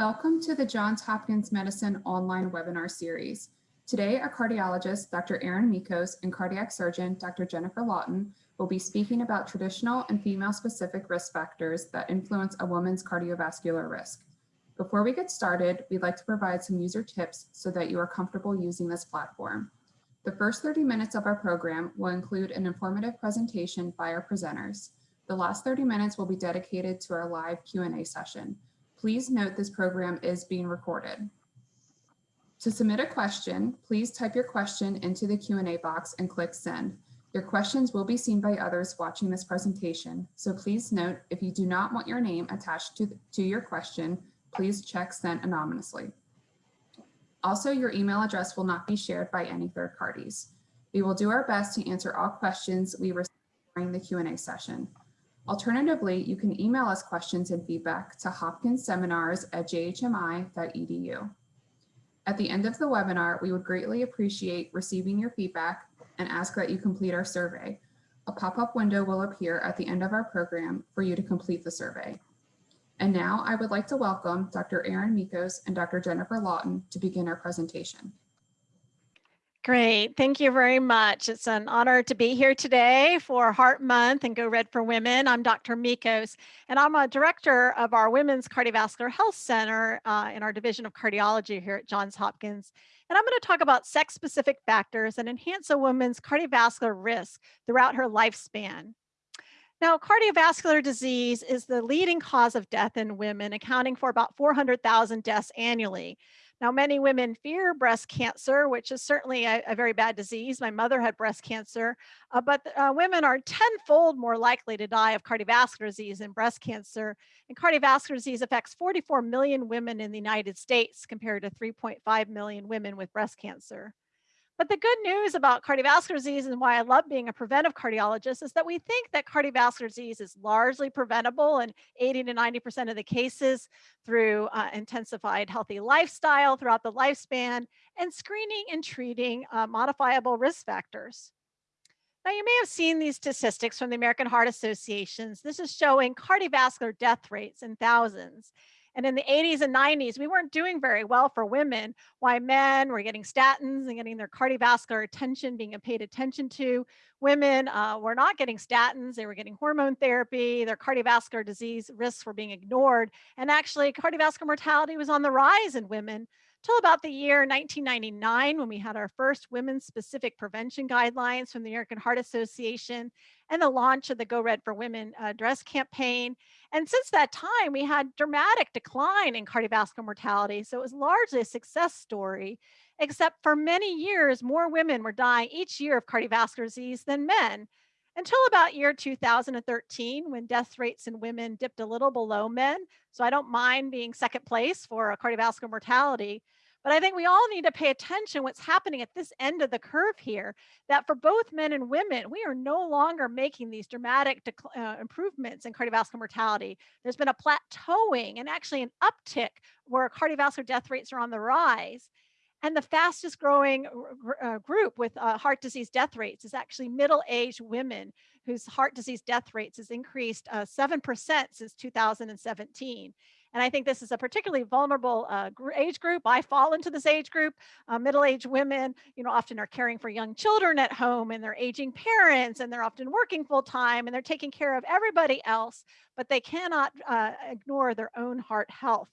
Welcome to the Johns Hopkins Medicine online webinar series. Today, our cardiologist, Dr. Erin Michos, and cardiac surgeon, Dr. Jennifer Lawton, will be speaking about traditional and female-specific risk factors that influence a woman's cardiovascular risk. Before we get started, we'd like to provide some user tips so that you are comfortable using this platform. The first 30 minutes of our program will include an informative presentation by our presenters. The last 30 minutes will be dedicated to our live Q&A session. Please note this program is being recorded. To submit a question, please type your question into the Q&A box and click send. Your questions will be seen by others watching this presentation, so please note if you do not want your name attached to, to your question, please check send anonymously. Also, your email address will not be shared by any third parties. We will do our best to answer all questions we receive during the Q&A session. Alternatively, you can email us questions and feedback to hopkinsseminars at jhmi.edu. At the end of the webinar, we would greatly appreciate receiving your feedback and ask that you complete our survey. A pop-up window will appear at the end of our program for you to complete the survey. And now I would like to welcome Dr. Erin Michos and Dr. Jennifer Lawton to begin our presentation. Great. Thank you very much. It's an honor to be here today for Heart Month and Go Red for Women. I'm Dr. Michos, and I'm a director of our Women's Cardiovascular Health Center uh, in our Division of Cardiology here at Johns Hopkins. And I'm going to talk about sex-specific factors that enhance a woman's cardiovascular risk throughout her lifespan. Now, cardiovascular disease is the leading cause of death in women, accounting for about 400,000 deaths annually. Now, many women fear breast cancer, which is certainly a, a very bad disease. My mother had breast cancer, uh, but uh, women are tenfold more likely to die of cardiovascular disease than breast cancer. And cardiovascular disease affects 44 million women in the United States compared to 3.5 million women with breast cancer. But the good news about cardiovascular disease and why I love being a preventive cardiologist is that we think that cardiovascular disease is largely preventable in 80 to 90% of the cases through uh, intensified healthy lifestyle throughout the lifespan and screening and treating uh, modifiable risk factors. Now, you may have seen these statistics from the American Heart Associations. This is showing cardiovascular death rates in thousands. And in the 80s and 90s, we weren't doing very well for women. Why men were getting statins and getting their cardiovascular attention being paid attention to. Women uh, were not getting statins, they were getting hormone therapy, their cardiovascular disease risks were being ignored. And actually, cardiovascular mortality was on the rise in women till about the year 1999 when we had our first women specific prevention guidelines from the American Heart Association and the launch of the Go Red for Women uh, dress campaign. And since that time, we had dramatic decline in cardiovascular mortality. So it was largely a success story, except for many years, more women were dying each year of cardiovascular disease than men until about year 2013 when death rates in women dipped a little below men. So I don't mind being second place for cardiovascular mortality. But I think we all need to pay attention what's happening at this end of the curve here, that for both men and women, we are no longer making these dramatic uh, improvements in cardiovascular mortality. There's been a plateauing and actually an uptick where cardiovascular death rates are on the rise. And the fastest growing uh, group with uh, heart disease death rates is actually middle-aged women whose heart disease death rates has increased 7% uh, since 2017. And I think this is a particularly vulnerable uh, age group. I fall into this age group. Uh, middle-aged women, you know, often are caring for young children at home and they're aging parents and they're often working full time and they're taking care of everybody else, but they cannot uh, ignore their own heart health.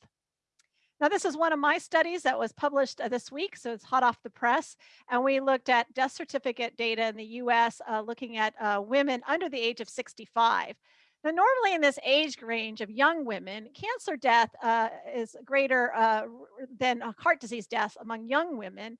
Now, this is one of my studies that was published uh, this week, so it's hot off the press. And we looked at death certificate data in the US, uh, looking at uh, women under the age of 65. Now, normally in this age range of young women, cancer death uh, is greater uh, than heart disease deaths among young women.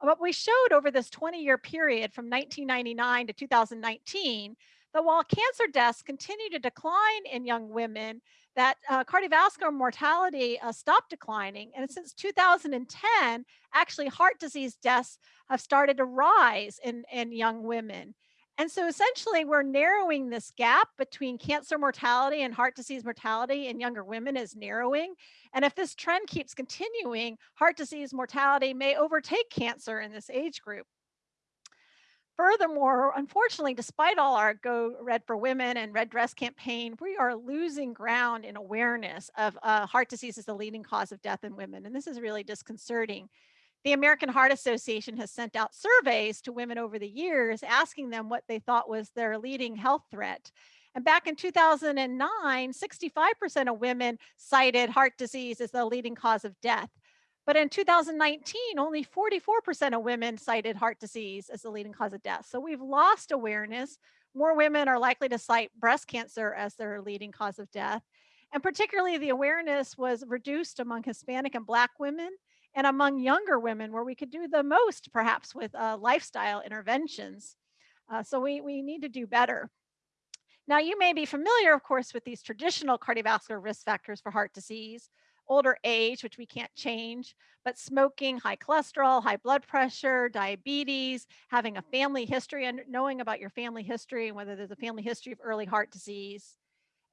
But we showed over this 20 year period from 1999 to 2019 that while cancer deaths continue to decline in young women, that uh, cardiovascular mortality uh, stopped declining. And since 2010, actually heart disease deaths have started to rise in, in young women. And so essentially we're narrowing this gap between cancer mortality and heart disease mortality in younger women is narrowing. And if this trend keeps continuing, heart disease mortality may overtake cancer in this age group. Furthermore, unfortunately, despite all our Go Red for Women and Red Dress campaign, we are losing ground in awareness of uh, heart disease as the leading cause of death in women. And this is really disconcerting. The American Heart Association has sent out surveys to women over the years asking them what they thought was their leading health threat. And back in 2009, 65% of women cited heart disease as the leading cause of death. But in 2019, only 44% of women cited heart disease as the leading cause of death. So we've lost awareness. More women are likely to cite breast cancer as their leading cause of death. And particularly the awareness was reduced among Hispanic and Black women and among younger women where we could do the most perhaps with uh, lifestyle interventions. Uh, so we, we need to do better. Now you may be familiar, of course, with these traditional cardiovascular risk factors for heart disease, older age, which we can't change, but smoking, high cholesterol, high blood pressure, diabetes, having a family history and knowing about your family history and whether there's a family history of early heart disease.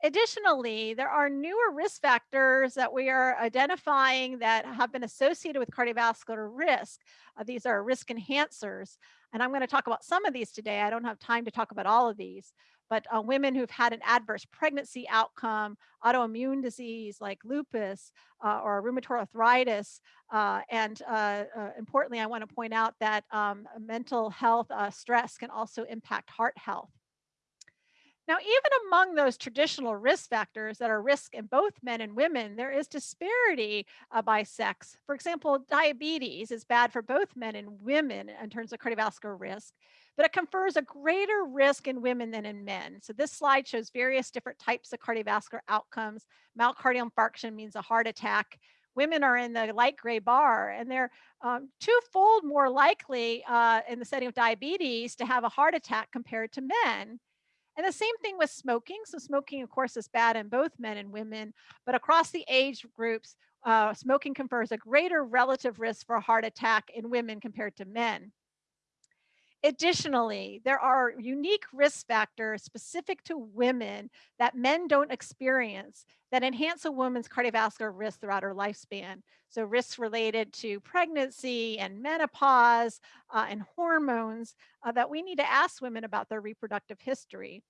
Additionally, there are newer risk factors that we are identifying that have been associated with cardiovascular risk. Uh, these are risk enhancers. And I'm going to talk about some of these today. I don't have time to talk about all of these, but uh, women who've had an adverse pregnancy outcome, autoimmune disease like lupus uh, or rheumatoid arthritis. Uh, and uh, uh, importantly, I want to point out that um, mental health uh, stress can also impact heart health. Now, even among those traditional risk factors that are risk in both men and women, there is disparity uh, by sex. For example, diabetes is bad for both men and women in terms of cardiovascular risk, but it confers a greater risk in women than in men. So this slide shows various different types of cardiovascular outcomes. Myocardial infarction means a heart attack. Women are in the light gray bar, and they're um, twofold more likely uh, in the setting of diabetes to have a heart attack compared to men. And the same thing with smoking. So smoking, of course, is bad in both men and women, but across the age groups, uh, smoking confers a greater relative risk for a heart attack in women compared to men. Additionally, there are unique risk factors specific to women that men don't experience that enhance a woman's cardiovascular risk throughout her lifespan. So risks related to pregnancy and menopause uh, and hormones uh, that we need to ask women about their reproductive history.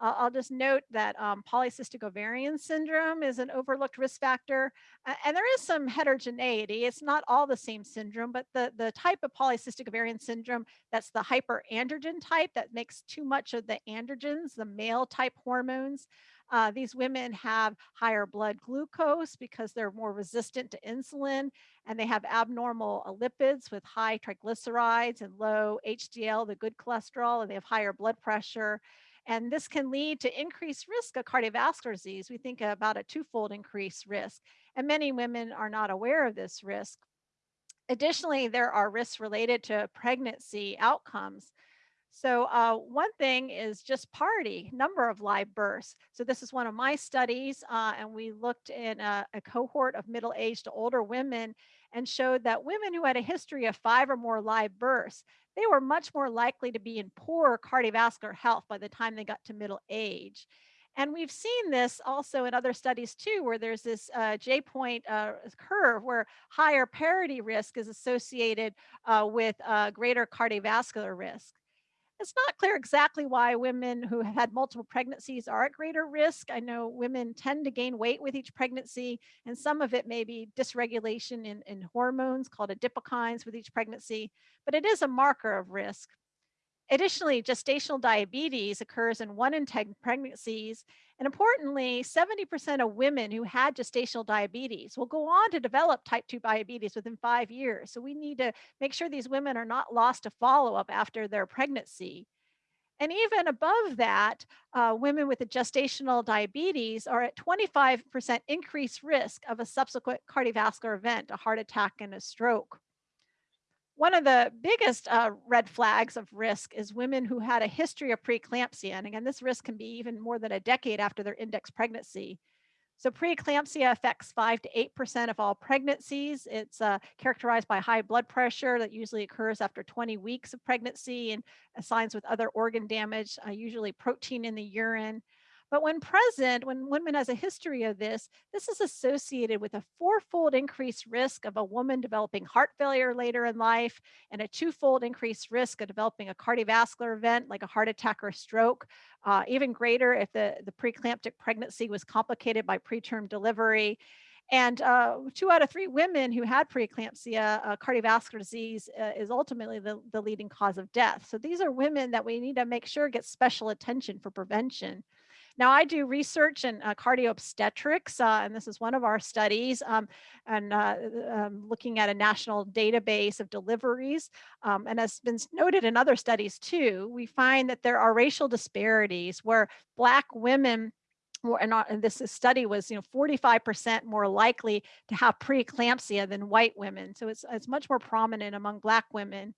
Uh, I'll just note that um, polycystic ovarian syndrome is an overlooked risk factor, uh, and there is some heterogeneity. It's not all the same syndrome, but the, the type of polycystic ovarian syndrome that's the hyperandrogen type that makes too much of the androgens, the male type hormones. Uh, these women have higher blood glucose because they're more resistant to insulin, and they have abnormal lipids with high triglycerides and low HDL, the good cholesterol, and they have higher blood pressure. And this can lead to increased risk of cardiovascular disease. We think about a twofold increased risk. And many women are not aware of this risk. Additionally, there are risks related to pregnancy outcomes. So uh, one thing is just parity, number of live births. So this is one of my studies, uh, and we looked in a, a cohort of middle-aged to older women and showed that women who had a history of five or more live births, they were much more likely to be in poor cardiovascular health by the time they got to middle age. And we've seen this also in other studies too, where there's this uh, J point uh, curve where higher parity risk is associated uh, with uh, greater cardiovascular risk. It's not clear exactly why women who have had multiple pregnancies are at greater risk. I know women tend to gain weight with each pregnancy, and some of it may be dysregulation in, in hormones called adipokines with each pregnancy, but it is a marker of risk. Additionally, gestational diabetes occurs in one in 10 pregnancies. And importantly, 70% of women who had gestational diabetes will go on to develop type 2 diabetes within five years. So we need to make sure these women are not lost to follow up after their pregnancy. And even above that, uh, women with a gestational diabetes are at 25% increased risk of a subsequent cardiovascular event, a heart attack and a stroke. One of the biggest uh, red flags of risk is women who had a history of preeclampsia. And again, this risk can be even more than a decade after their index pregnancy. So preeclampsia affects 5 to 8% of all pregnancies. It's uh, characterized by high blood pressure that usually occurs after 20 weeks of pregnancy and signs with other organ damage, uh, usually protein in the urine. But when present, when women has a history of this, this is associated with a fourfold increased risk of a woman developing heart failure later in life and a twofold increased risk of developing a cardiovascular event like a heart attack or stroke, uh, even greater if the, the preeclamptic pregnancy was complicated by preterm delivery. And uh, two out of three women who had preeclampsia, uh, cardiovascular disease uh, is ultimately the, the leading cause of death. So these are women that we need to make sure get special attention for prevention. Now, I do research in uh, cardio obstetrics, uh, and this is one of our studies, um, and uh, um, looking at a national database of deliveries. Um, and as has been noted in other studies too, we find that there are racial disparities where Black women and, and this study was, you know, 45% more likely to have preeclampsia than white women. So it's, it's much more prominent among Black women.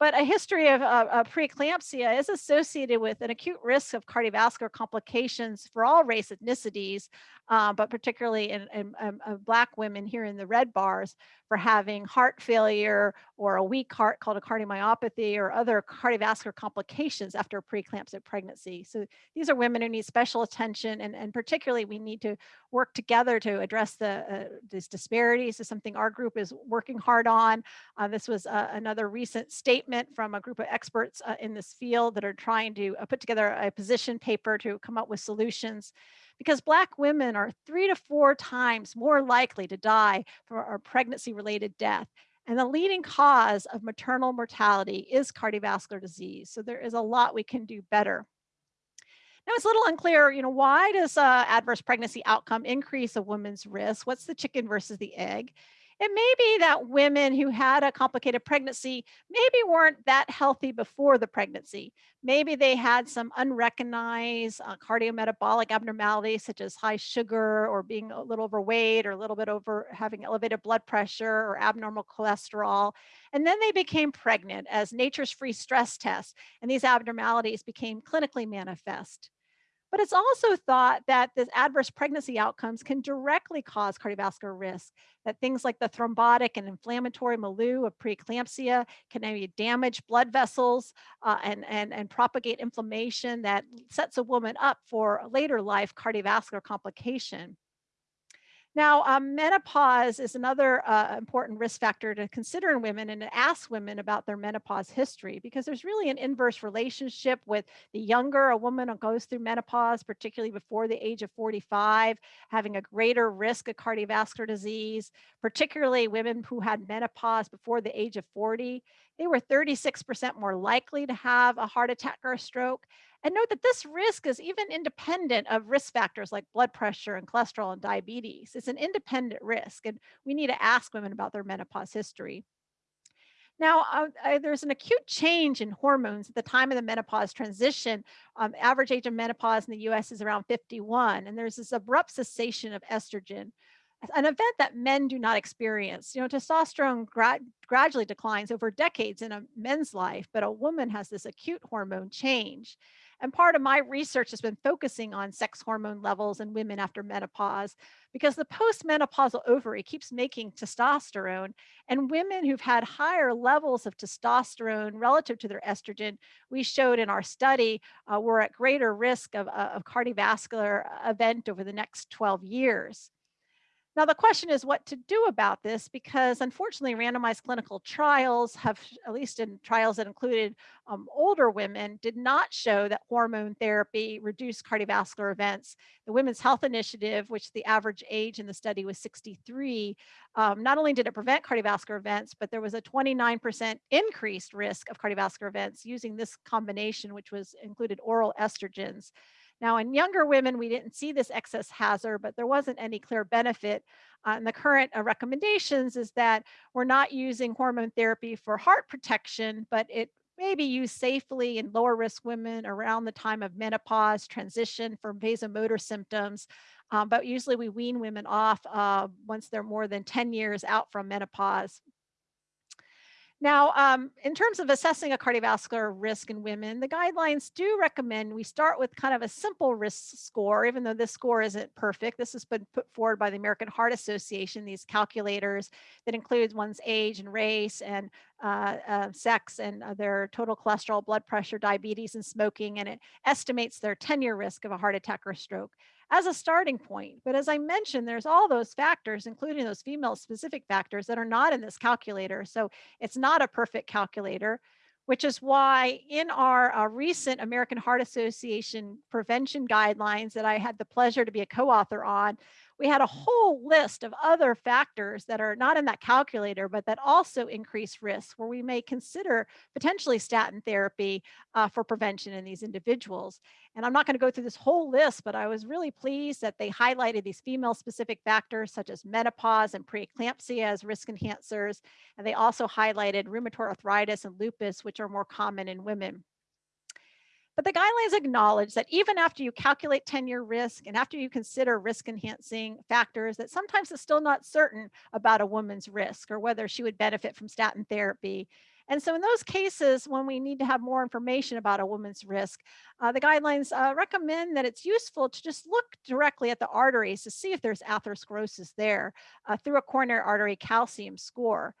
But a history of uh, preeclampsia is associated with an acute risk of cardiovascular complications for all race ethnicities, uh, but particularly in, in, in uh, Black women here in the red bars for having heart failure or a weak heart called a cardiomyopathy or other cardiovascular complications after preeclampsia pregnancy. So these are women who need special attention and, and particularly we need to work together to address the uh, these disparities is something our group is working hard on. Uh, this was uh, another recent statement from a group of experts uh, in this field that are trying to uh, put together a position paper to come up with solutions because Black women are three to four times more likely to die from a pregnancy related death. And the leading cause of maternal mortality is cardiovascular disease. So there is a lot we can do better. Now it's a little unclear, you know, why does uh, adverse pregnancy outcome increase a woman's risk? What's the chicken versus the egg? It may be that women who had a complicated pregnancy maybe weren't that healthy before the pregnancy. Maybe they had some unrecognized uh, cardiometabolic abnormalities such as high sugar or being a little overweight or a little bit over having elevated blood pressure or abnormal cholesterol. And then they became pregnant as nature's free stress test and these abnormalities became clinically manifest. But it's also thought that this adverse pregnancy outcomes can directly cause cardiovascular risk, that things like the thrombotic and inflammatory milieu of preeclampsia can damage blood vessels uh, and, and, and propagate inflammation that sets a woman up for later life cardiovascular complication. Now, um, menopause is another uh, important risk factor to consider in women and to ask women about their menopause history because there's really an inverse relationship with the younger a woman goes through menopause, particularly before the age of 45, having a greater risk of cardiovascular disease, particularly women who had menopause before the age of 40. They were 36% more likely to have a heart attack or a stroke and note that this risk is even independent of risk factors like blood pressure and cholesterol and diabetes. It's an independent risk, and we need to ask women about their menopause history. Now, uh, uh, there's an acute change in hormones at the time of the menopause transition. Um, average age of menopause in the US is around 51, and there's this abrupt cessation of estrogen, an event that men do not experience. You know, testosterone gra gradually declines over decades in a men's life, but a woman has this acute hormone change. And part of my research has been focusing on sex hormone levels in women after menopause because the postmenopausal ovary keeps making testosterone. And women who've had higher levels of testosterone relative to their estrogen, we showed in our study, uh, were at greater risk of, uh, of cardiovascular event over the next 12 years. Now, the question is what to do about this because unfortunately, randomized clinical trials have, at least in trials that included um, older women, did not show that hormone therapy reduced cardiovascular events. The Women's Health Initiative, which the average age in the study was 63, um, not only did it prevent cardiovascular events, but there was a 29% increased risk of cardiovascular events using this combination, which was included oral estrogens. Now, in younger women, we didn't see this excess hazard, but there wasn't any clear benefit. Uh, and the current uh, recommendations is that we're not using hormone therapy for heart protection, but it may be used safely in lower risk women around the time of menopause, transition from vasomotor symptoms. Um, but usually we wean women off uh, once they're more than 10 years out from menopause Now, um, in terms of assessing a cardiovascular risk in women, the guidelines do recommend we start with kind of a simple risk score, even though this score isn't perfect. This has been put forward by the American Heart Association, these calculators that includes one's age and race and uh, uh, sex and uh, their total cholesterol, blood pressure, diabetes, and smoking, and it estimates their 10-year risk of a heart attack or stroke as a starting point. But as I mentioned, there's all those factors, including those female specific factors that are not in this calculator. So it's not a perfect calculator, which is why in our uh, recent American Heart Association prevention guidelines that I had the pleasure to be a co-author on, we had a whole list of other factors that are not in that calculator, but that also increase risk where we may consider potentially statin therapy uh, for prevention in these individuals. And I'm not going to go through this whole list, but I was really pleased that they highlighted these female specific factors such as menopause and preeclampsia as risk enhancers. And they also highlighted rheumatoid arthritis and lupus, which are more common in women. But the guidelines acknowledge that even after you calculate 10-year risk and after you consider risk enhancing factors, that sometimes it's still not certain about a woman's risk or whether she would benefit from statin therapy. And so in those cases, when we need to have more information about a woman's risk, uh, the guidelines uh, recommend that it's useful to just look directly at the arteries to see if there's atherosclerosis there uh, through a coronary artery calcium score.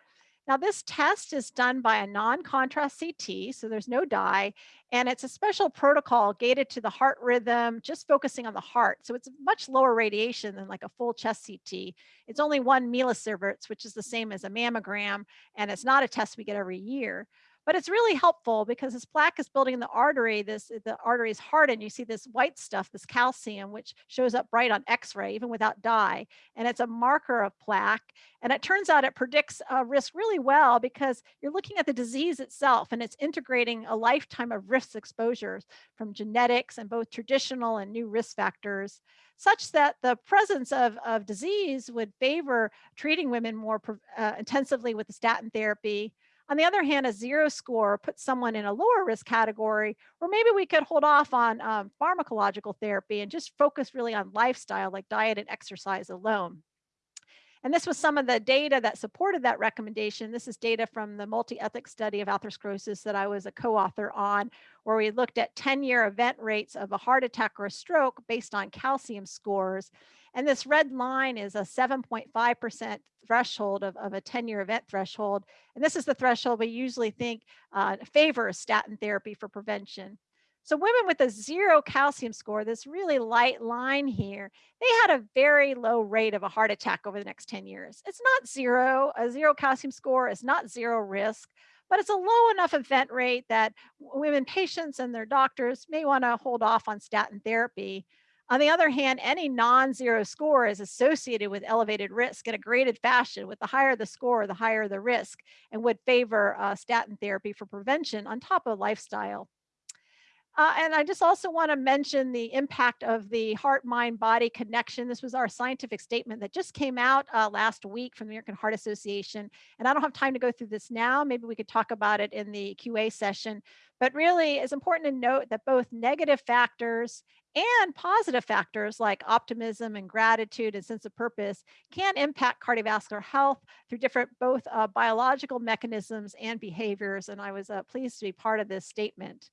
Now this test is done by a non-contrast CT, so there's no dye, and it's a special protocol gated to the heart rhythm, just focusing on the heart. So it's much lower radiation than like a full chest CT. It's only one millisieverts, which is the same as a mammogram, and it's not a test we get every year but it's really helpful because this plaque is building in the artery, this the artery is hardened. You see this white stuff, this calcium, which shows up bright on X-ray, even without dye. And it's a marker of plaque. And it turns out it predicts a risk really well because you're looking at the disease itself and it's integrating a lifetime of risk exposures from genetics and both traditional and new risk factors such that the presence of, of disease would favor treating women more uh, intensively with the statin therapy on the other hand, a zero score puts someone in a lower risk category, or maybe we could hold off on um, pharmacological therapy and just focus really on lifestyle like diet and exercise alone. And this was some of the data that supported that recommendation. This is data from the multi-ethnic study of atherosclerosis that I was a co-author on, where we looked at 10-year event rates of a heart attack or a stroke based on calcium scores. And this red line is a 7.5% threshold of, of a 10-year event threshold. And this is the threshold we usually think uh, favors statin therapy for prevention. So women with a zero calcium score, this really light line here, they had a very low rate of a heart attack over the next 10 years. It's not zero, a zero calcium score is not zero risk, but it's a low enough event rate that women patients and their doctors may wanna hold off on statin therapy. On the other hand, any non-zero score is associated with elevated risk in a graded fashion. With the higher the score, the higher the risk, and would favor uh, statin therapy for prevention on top of lifestyle. Uh, and I just also want to mention the impact of the heart mind body connection. This was our scientific statement that just came out uh, last week from the American Heart Association. And I don't have time to go through this now. Maybe we could talk about it in the QA session. But really, it's important to note that both negative factors and positive factors like optimism and gratitude and sense of purpose can impact cardiovascular health through different both uh, biological mechanisms and behaviors. And I was uh, pleased to be part of this statement.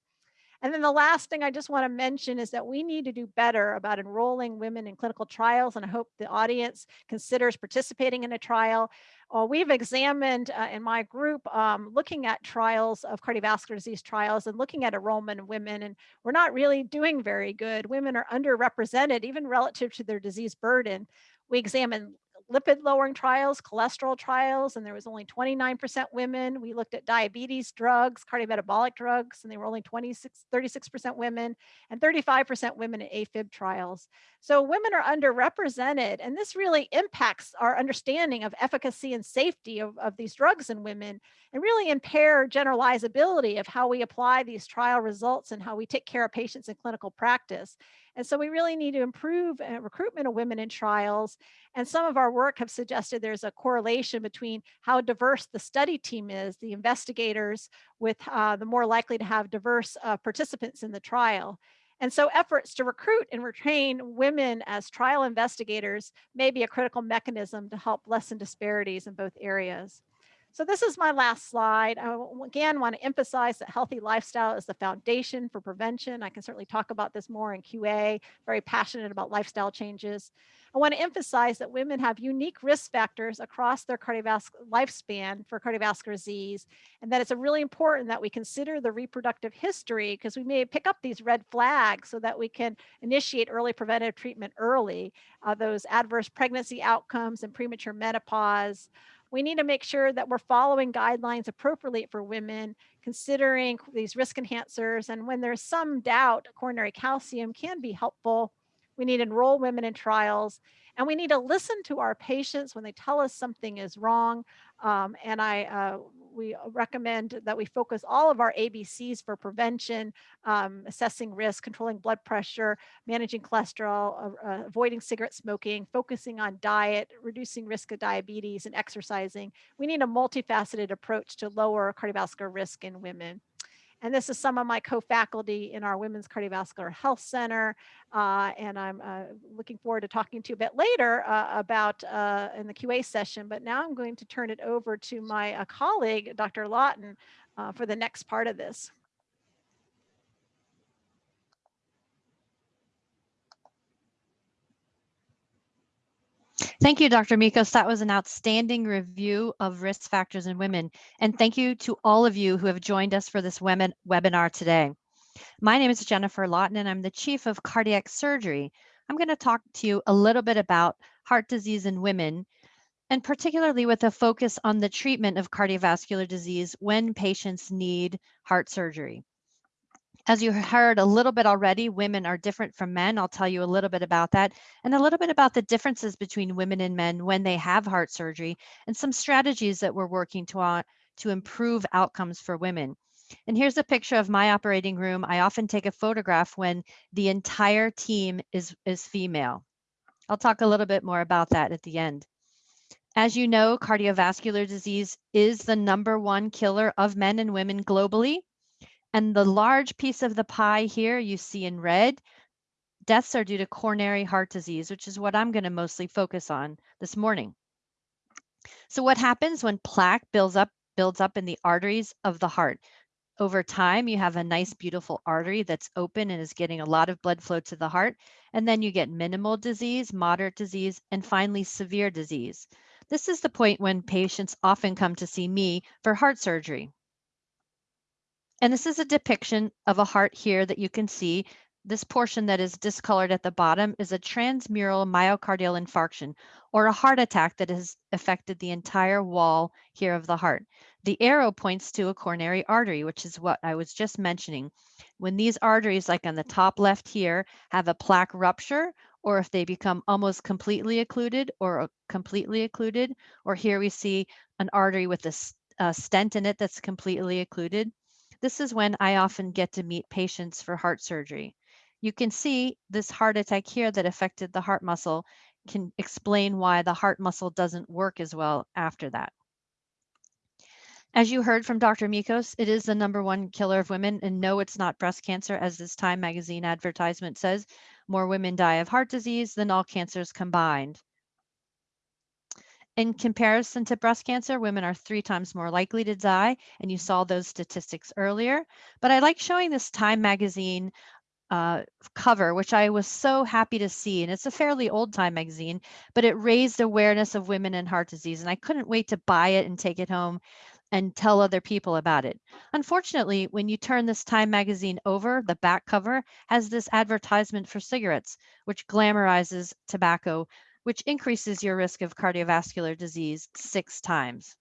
And then the last thing I just want to mention is that we need to do better about enrolling women in clinical trials. And I hope the audience considers participating in a trial. Uh, we've examined uh, in my group um, looking at trials of cardiovascular disease trials and looking at enrollment of women, and we're not really doing very good. Women are underrepresented, even relative to their disease burden. We examined lipid lowering trials, cholesterol trials, and there was only 29% women. We looked at diabetes drugs, cardiometabolic drugs, and they were only 26, 36% women and 35% women in AFib trials. So women are underrepresented, and this really impacts our understanding of efficacy and safety of, of these drugs in women and really impair generalizability of how we apply these trial results and how we take care of patients in clinical practice. And so we really need to improve uh, recruitment of women in trials. And some of our work have suggested there's a correlation between how diverse the study team is, the investigators with uh, the more likely to have diverse uh, participants in the trial. And so efforts to recruit and retain women as trial investigators may be a critical mechanism to help lessen disparities in both areas. So this is my last slide. I again want to emphasize that healthy lifestyle is the foundation for prevention. I can certainly talk about this more in QA, very passionate about lifestyle changes. I want to emphasize that women have unique risk factors across their cardiovascular lifespan for cardiovascular disease, and that it's really important that we consider the reproductive history because we may pick up these red flags so that we can initiate early preventive treatment early, uh, those adverse pregnancy outcomes and premature menopause, we need to make sure that we're following guidelines appropriately for women, considering these risk enhancers. And when there's some doubt, coronary calcium can be helpful. We need to enroll women in trials and we need to listen to our patients when they tell us something is wrong. Um, and I uh, we recommend that we focus all of our ABCs for prevention, um, assessing risk, controlling blood pressure, managing cholesterol, uh, uh, avoiding cigarette smoking, focusing on diet, reducing risk of diabetes and exercising. We need a multifaceted approach to lower cardiovascular risk in women. And this is some of my co-faculty in our Women's Cardiovascular Health Center. Uh, and I'm uh, looking forward to talking to you a bit later uh, about uh, in the QA session. But now I'm going to turn it over to my uh, colleague, Dr. Lawton, uh, for the next part of this. Thank you, Dr. Michos. That was an outstanding review of risk factors in women. And thank you to all of you who have joined us for this women webinar today. My name is Jennifer Lawton, and I'm the Chief of Cardiac Surgery. I'm going to talk to you a little bit about heart disease in women, and particularly with a focus on the treatment of cardiovascular disease when patients need heart surgery. As you heard a little bit already, women are different from men. I'll tell you a little bit about that and a little bit about the differences between women and men when they have heart surgery and some strategies that we're working to, uh, to improve outcomes for women. And here's a picture of my operating room. I often take a photograph when the entire team is, is female. I'll talk a little bit more about that at the end. As you know, cardiovascular disease is the number one killer of men and women globally. And the large piece of the pie here you see in red, deaths are due to coronary heart disease, which is what I'm going to mostly focus on this morning. So what happens when plaque builds up builds up in the arteries of the heart? Over time, you have a nice, beautiful artery that's open and is getting a lot of blood flow to the heart. And then you get minimal disease, moderate disease, and finally severe disease. This is the point when patients often come to see me for heart surgery. And this is a depiction of a heart here that you can see. This portion that is discolored at the bottom is a transmural myocardial infarction or a heart attack that has affected the entire wall here of the heart. The arrow points to a coronary artery, which is what I was just mentioning. When these arteries, like on the top left here, have a plaque rupture, or if they become almost completely occluded or uh, completely occluded, or here we see an artery with a, a stent in it that's completely occluded, this is when I often get to meet patients for heart surgery. You can see this heart attack here that affected the heart muscle can explain why the heart muscle doesn't work as well after that. As you heard from Dr. Michos, it is the number one killer of women, and no, it's not breast cancer, as this Time magazine advertisement says. More women die of heart disease than all cancers combined. In comparison to breast cancer, women are three times more likely to die, and you saw those statistics earlier. But I like showing this Time magazine uh, cover, which I was so happy to see. And it's a fairly old Time magazine, but it raised awareness of women and heart disease. And I couldn't wait to buy it and take it home and tell other people about it. Unfortunately, when you turn this Time magazine over, the back cover has this advertisement for cigarettes, which glamorizes tobacco which increases your risk of cardiovascular disease six times.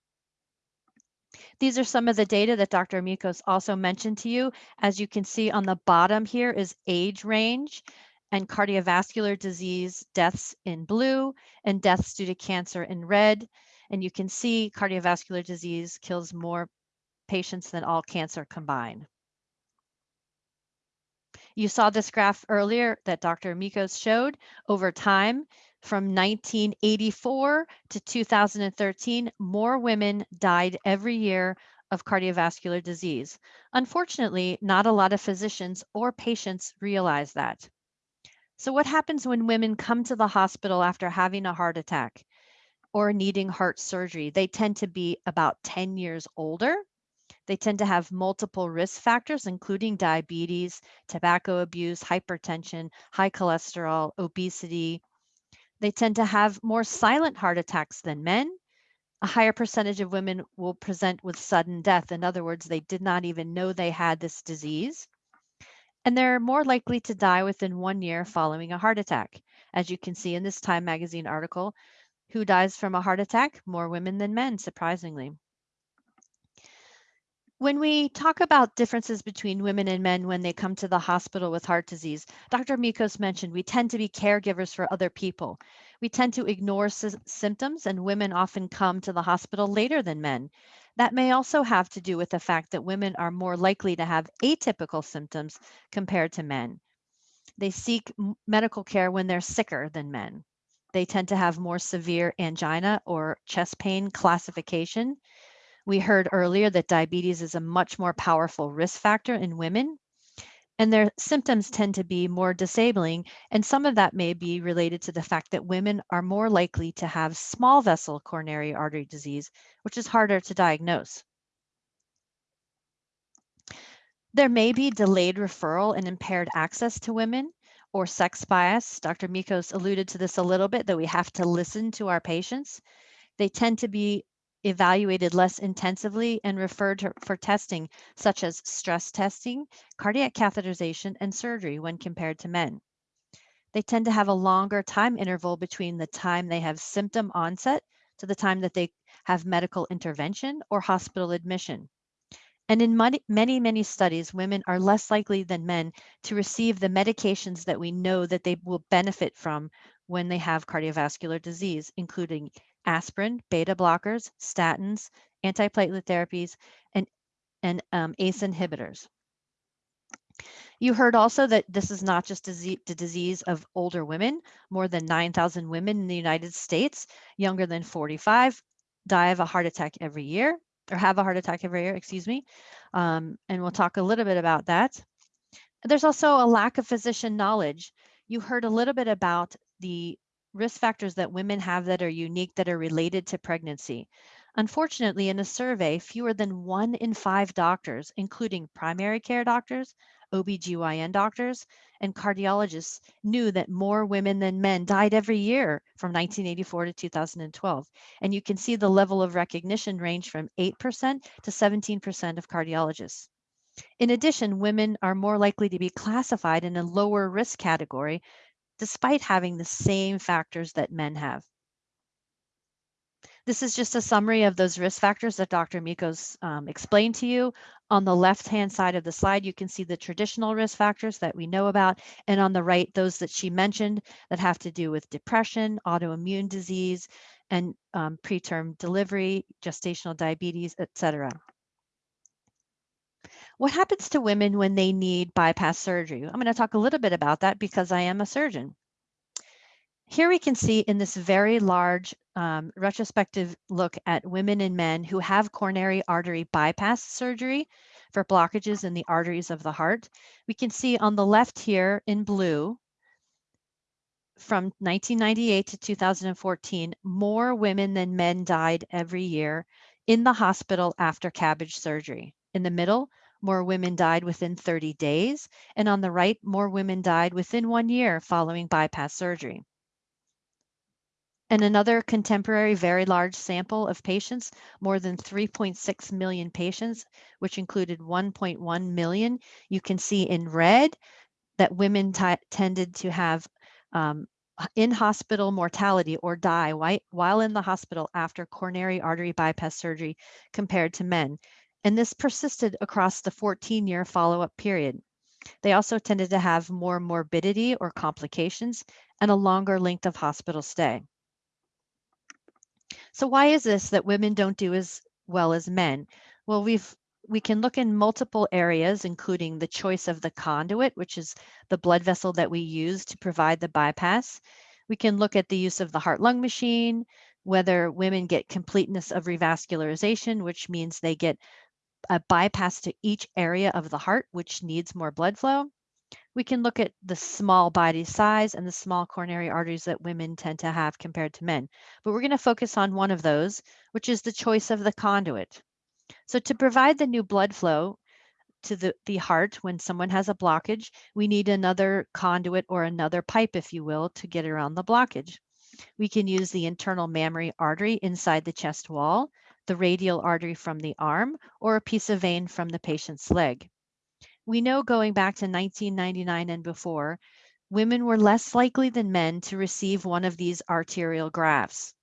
These are some of the data that Dr. Michos also mentioned to you. As you can see on the bottom here is age range and cardiovascular disease deaths in blue and deaths due to cancer in red. And you can see cardiovascular disease kills more patients than all cancer combined. You saw this graph earlier that Dr. Michos showed over time. From 1984 to 2013, more women died every year of cardiovascular disease. Unfortunately, not a lot of physicians or patients realize that. So what happens when women come to the hospital after having a heart attack? or needing heart surgery. They tend to be about 10 years older. They tend to have multiple risk factors, including diabetes, tobacco abuse, hypertension, high cholesterol, obesity. They tend to have more silent heart attacks than men. A higher percentage of women will present with sudden death. In other words, they did not even know they had this disease. And they're more likely to die within one year following a heart attack. As you can see in this Time magazine article, who dies from a heart attack? More women than men, surprisingly. When we talk about differences between women and men when they come to the hospital with heart disease, Dr. Michos mentioned we tend to be caregivers for other people. We tend to ignore sy- symptoms, and women often come to the hospital later than men. That may also have to do with the fact that women are more likely to have atypical symptoms compared to men. They seek medical care when they're sicker than men. They tend to have more severe angina or chest pain classification we heard earlier that diabetes is a much more powerful risk factor in women, and their symptoms tend to be more disabling. And some of that may be related to the fact that women are more likely to have small vessel coronary artery disease, which is harder to diagnose. There may be delayed referral and impaired access to women or sex bias. Dr. Michos alluded to this a little bit that we have to listen to our patients. They tend to be evaluated less intensively and referred to, for testing such as stress testing, cardiac catheterization, and surgery when compared to men. They tend to have a longer time interval between the time they have symptom onset to the time that they have medical intervention or hospital admission. And in many, many, many studies, women are less likely than men to receive the medications that we know that they will benefit from when they have cardiovascular disease, including aspirin, beta blockers, statins, antiplatelet therapies, and, and um, ACE inhibitors. You heard also that this is not just the disease of older women. More than 9,000 women in the United States, younger than 45, die of a heart attack every year, or have a heart attack every year, excuse me. Um, and we'll talk a little bit about that. There's also a lack of physician knowledge. You heard a little bit about the risk factors that women have that are unique that are related to pregnancy. Unfortunately, in a survey, fewer than one in five doctors, including primary care doctors, OBGYN doctors, and cardiologists, knew that more women than men died every year from 1984 to 2012. And you can see the level of recognition range from 8% to 17% of cardiologists. In addition, women are more likely to be classified in a lower risk category despite having the same factors that men have. This is just a summary of those risk factors that Dr. Michos um, explained to you. On the left-hand side of the slide, you can see the traditional risk factors that we know about, and on the right, those that she mentioned that have to do with depression, autoimmune disease, and um, preterm delivery, gestational diabetes, etc. What happens to women when they need bypass surgery? I'm going to talk a little bit about that because I am a surgeon. Here we can see in this very large um, retrospective look at women and men who have coronary artery bypass surgery for blockages in the arteries of the heart. We can see on the left here in blue, from 1998 to 2014, more women than men died every year in the hospital after CABG surgery. In the middle, more women died within 30 days, and on the right, more women died within one year following bypass surgery. And another contemporary very large sample of patients, more than 3.6 million patients, which included 1.1 million, you can see in red that women tended to have um, in hospital mortality or die while in the hospital after coronary artery bypass surgery compared to men and this persisted across the 14 year follow up period. They also tended to have more morbidity or complications and a longer length of hospital stay. So why is this that women don't do as well as men? Well, we've we can look in multiple areas, including the choice of the conduit, which is the blood vessel that we use to provide the bypass. We can look at the use of the heart lung machine, whether women get completeness of revascularization, which means they get a bypass to each area of the heart, which needs more blood flow. We can look at the small body size and the small coronary arteries that women tend to have compared to men. But we're going to focus on one of those, which is the choice of the conduit. So to provide the new blood flow to the, the heart when someone has a blockage, we need another conduit or another pipe, if you will, to get around the blockage. We can use the internal mammary artery inside the chest wall, the radial artery from the arm, or a piece of vein from the patient's leg. We know going back to 1999 and before, women were less likely than men to receive one of these arterial grafts.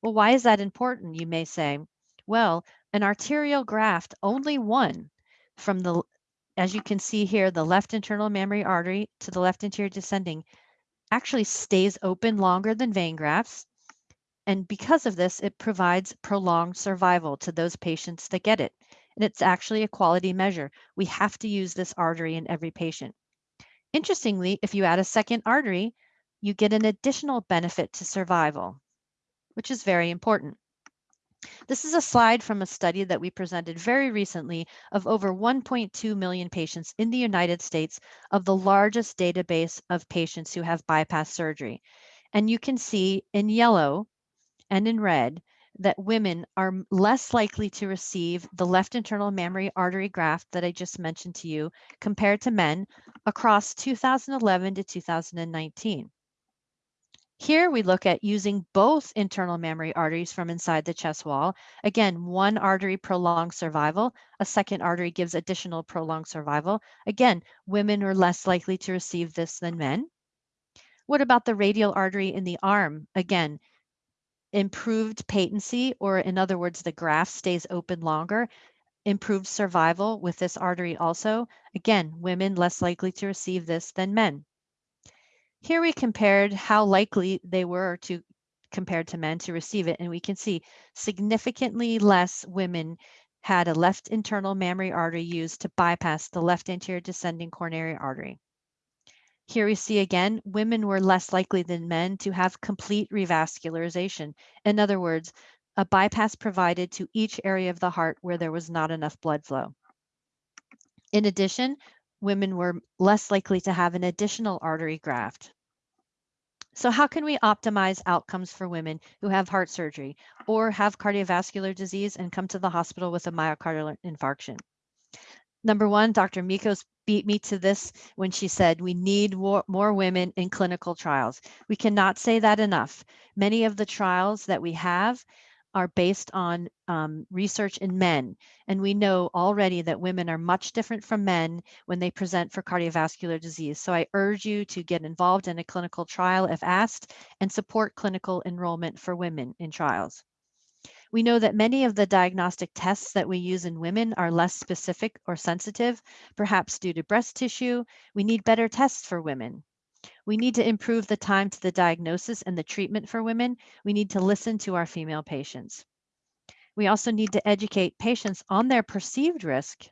Well, why is that important, you may say? Well, an arterial graft, only one from the, as you can see here, the left internal mammary artery to the left anterior descending actually stays open longer than vein grafts. And because of this, it provides prolonged survival to those patients that get it. And it's actually a quality measure. We have to use this artery in every patient. Interestingly, if you add a second artery, you get an additional benefit to survival, which is very important. This is a slide from a study that we presented very recently of over 1.2 million patients in the United States of the largest database of patients who have bypass surgery. And you can see in yellow and in red that women are less likely to receive the left internal mammary artery graft that I just mentioned to you compared to men across 2011 to 2019. Here we look at using both internal mammary arteries from inside the chest wall. Again, one artery prolongs survival, a second artery gives additional prolonged survival. Again, women are less likely to receive this than men. What about the radial artery in the arm? Again, improved patency, or in other words, the graft stays open longer, improved survival with this artery also. Again, women less likely to receive this than men. Here we compared how likely they were to compared to men to receive it, and we can see significantly less women had a left internal mammary artery used to bypass the left anterior descending coronary artery. Here we see again, women were less likely than men to have complete revascularization. In other words, a bypass provided to each area of the heart where there was not enough blood flow. In addition, women were less likely to have an additional artery graft. So how can we optimize outcomes for women who have heart surgery or have cardiovascular disease and come to the hospital with a myocardial infarction? Number one, Dr. Michos beat me to this when she said we need more, more women in clinical trials. We cannot say that enough. Many of the trials that we have are based on um, research in men. And we know already that women are much different from men when they present for cardiovascular disease. So I urge you to get involved in a clinical trial if asked and support clinical enrollment for women in trials. We know that many of the diagnostic tests that we use in women are less specific or sensitive, perhaps due to breast tissue. We need better tests for women. We need to improve the time to the diagnosis and the treatment for women. We need to listen to our female patients. We also need to educate patients on their perceived risk.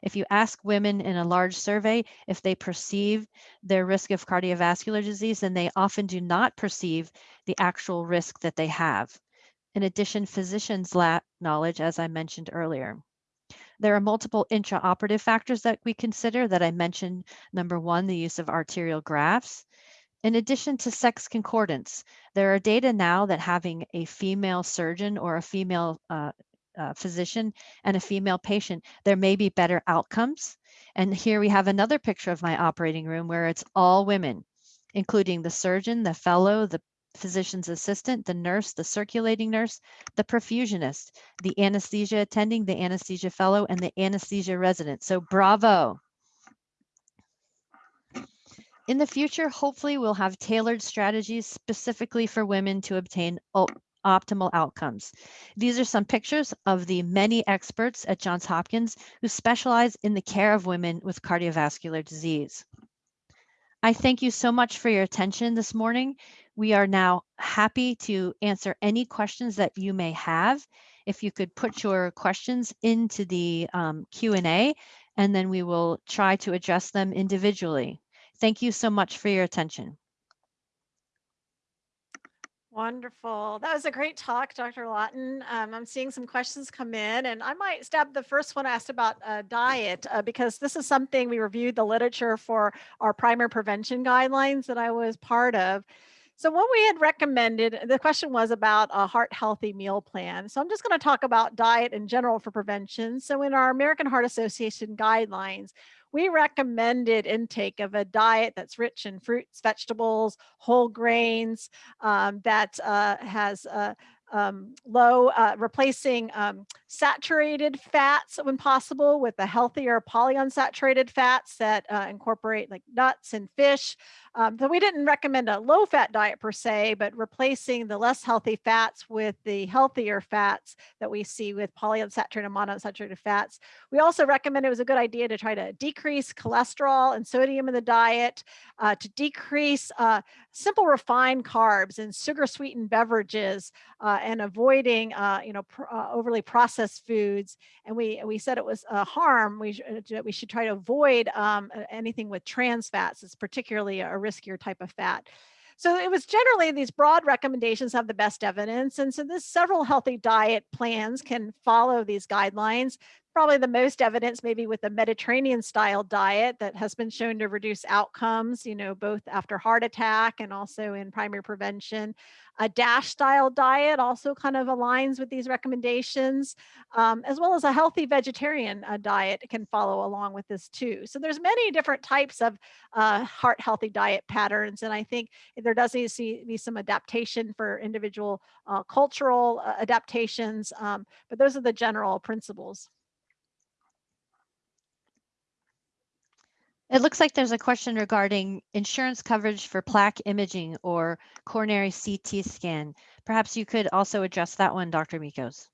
If you ask women in a large survey if they perceive their risk of cardiovascular disease, then they often do not perceive the actual risk that they have. In addition, physicians lack knowledge, as I mentioned earlier. There are multiple intraoperative factors that we consider that I mentioned. Number one, the use of arterial grafts. In addition to sex concordance, there are data now that having a female surgeon or a female uh, uh, physician and a female patient, there may be better outcomes. And here we have another picture of my operating room where it's all women, including the surgeon, the fellow, the physician's assistant, the nurse, the circulating nurse, the perfusionist, the anesthesia attending, the anesthesia fellow, and the anesthesia resident. So bravo. In the future, hopefully we'll have tailored strategies specifically for women to obtain optimal outcomes. These are some pictures of the many experts at Johns Hopkins who specialize in the care of women with cardiovascular disease. I thank you so much for your attention this morning. We are now happy to answer any questions that you may have. If you could put your questions into the um, Q&A, and then we will try to address them individually. Thank you so much for your attention. Wonderful. That was a great talk, Dr. Lawton. Um, I'm seeing some questions come in, and I might stab the first one asked about uh, diet uh, because this is something we reviewed the literature for our primary prevention guidelines that I was part of. So what we had recommended, the question was about a heart healthy meal plan. So I'm just going to talk about diet in general for prevention. So in our American Heart Association guidelines, we recommended intake of a diet that's rich in fruits, vegetables, whole grains, um, that uh, has uh, um, low, uh, replacing um, saturated fats when possible with the healthier polyunsaturated fats that uh, incorporate like nuts and fish. Um, so we didn't recommend a low fat diet per se, but replacing the less healthy fats with the healthier fats that we see with polyunsaturated and monounsaturated fats. We also recommend it was a good idea to try to decrease cholesterol and sodium in the diet, uh, to decrease uh, simple refined carbs and sugar sweetened beverages uh, and avoiding, uh, you know, pr uh, overly processed foods. And we, we said it was a harm. We, we should try to avoid um, anything with trans fats. It's particularly a riskier type of fat. So it was generally these broad recommendations have the best evidence. And so this several healthy diet plans can follow these guidelines probably the most evidence maybe with the Mediterranean style diet that has been shown to reduce outcomes, you know, both after heart attack and also in primary prevention. A DASH style diet also kind of aligns with these recommendations, um, as well as a healthy vegetarian uh, diet can follow along with this too. So there's many different types of uh, heart healthy diet patterns. And I think there does need to be some adaptation for individual uh, cultural uh, adaptations, um, but those are the general principles. It looks like there's a question regarding insurance coverage for plaque imaging or coronary CT scan. Perhaps you could also address that one, Dr. Michos.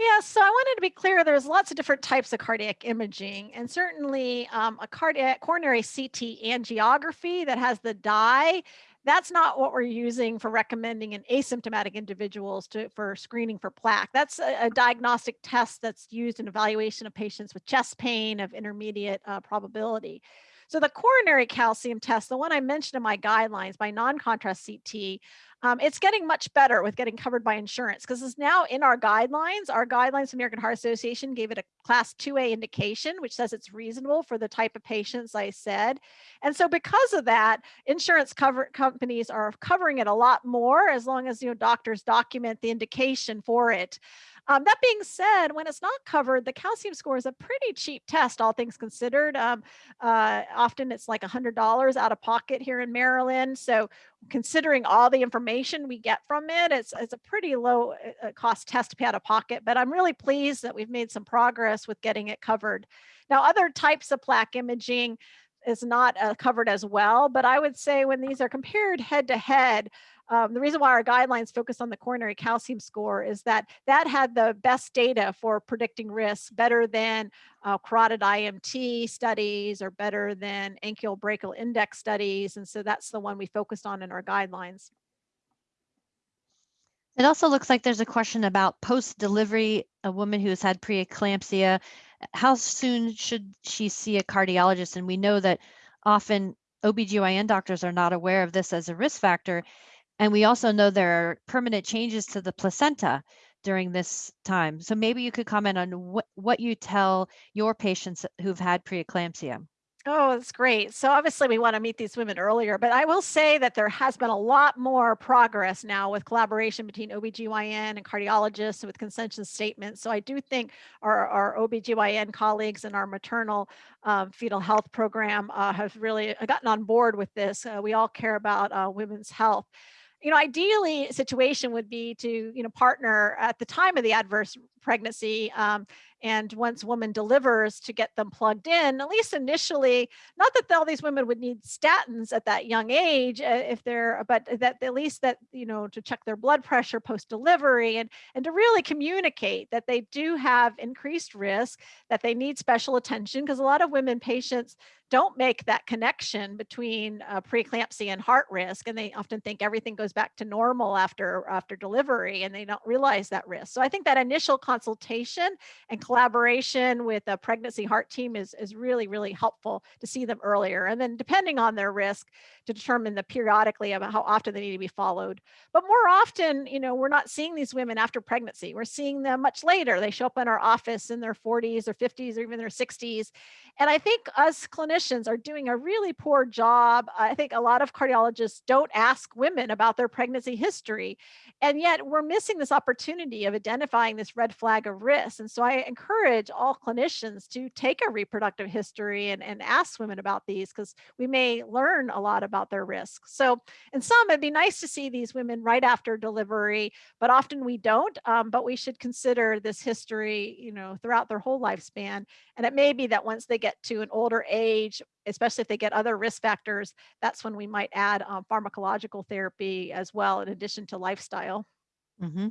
Yeah, so I wanted to be clear, there's lots of different types of cardiac imaging and certainly um, a cardiac coronary CT angiography that has the dye that's not what we're using for recommending in asymptomatic individuals to, for screening for plaque. That's a, a diagnostic test that's used in evaluation of patients with chest pain of intermediate uh, probability. So the coronary calcium test, the one I mentioned in my guidelines by non-contrast CT, um, it's getting much better with getting covered by insurance because it's now in our guidelines. Our guidelines, from American Heart Association gave it a class 2A indication, which says it's reasonable for the type of patients I said. And so because of that, insurance cover companies are covering it a lot more as long as you know doctors document the indication for it. Um, that being said, when it's not covered, the calcium score is a pretty cheap test, all things considered. Um, uh, often it's like $100 out of pocket here in Maryland. So considering all the information we get from it, it's, it's a pretty low uh, uh, cost test to pay out of pocket, but I'm really pleased that we've made some progress with getting it covered. Now, other types of plaque imaging, is not uh, covered as well. But I would say when these are compared head to head, um, the reason why our guidelines focus on the coronary calcium score is that that had the best data for predicting risks better than uh, carotid IMT studies or better than ankle brachial index studies. And so that's the one we focused on in our guidelines. It also looks like there's a question about post-delivery, a woman who has had preeclampsia. How soon should she see a cardiologist? And we know that often OBGYN doctors are not aware of this as a risk factor. And we also know there are permanent changes to the placenta during this time. So maybe you could comment on what, what you tell your patients who've had preeclampsia. Oh, that's great. So obviously we want to meet these women earlier, but I will say that there has been a lot more progress now with collaboration between OBGYN and cardiologists with consensus statements. So I do think our, our OBGYN colleagues and our maternal um, fetal health program uh, have really gotten on board with this. Uh, we all care about uh, women's health you know, ideally situation would be to, you know, partner at the time of the adverse pregnancy um, and once woman delivers to get them plugged in, at least initially, not that all these women would need statins at that young age uh, if they're, but that at least that, you know, to check their blood pressure post delivery and, and to really communicate that they do have increased risk, that they need special attention because a lot of women patients don't make that connection between uh, preeclampsia and heart risk and they often think everything goes back to normal after after delivery and they don't realize that risk. So i think that initial consultation and collaboration with a pregnancy heart team is, is really, really helpful to see them earlier. And then depending on their risk to determine the periodically about how often they need to be followed. But more often, you know, we're not seeing these women after pregnancy. We're seeing them much later. They show up in our office in their 40s or 50s or even their 60s. And I think us clinicians are doing a really poor job. I think a lot of cardiologists don't ask women about their pregnancy history. And yet we're missing this opportunity of identifying this red flag of risk. And so I encourage all clinicians to take a reproductive history and, and ask women about these because we may learn a lot about their risks. So in some, it'd be nice to see these women right after delivery, but often we don't. Um, but we should consider this history, you know, throughout their whole lifespan. And it may be that once they get to an older age, especially if they get other risk factors, that's when we might add um, pharmacological therapy as well, in addition to lifestyle. hmm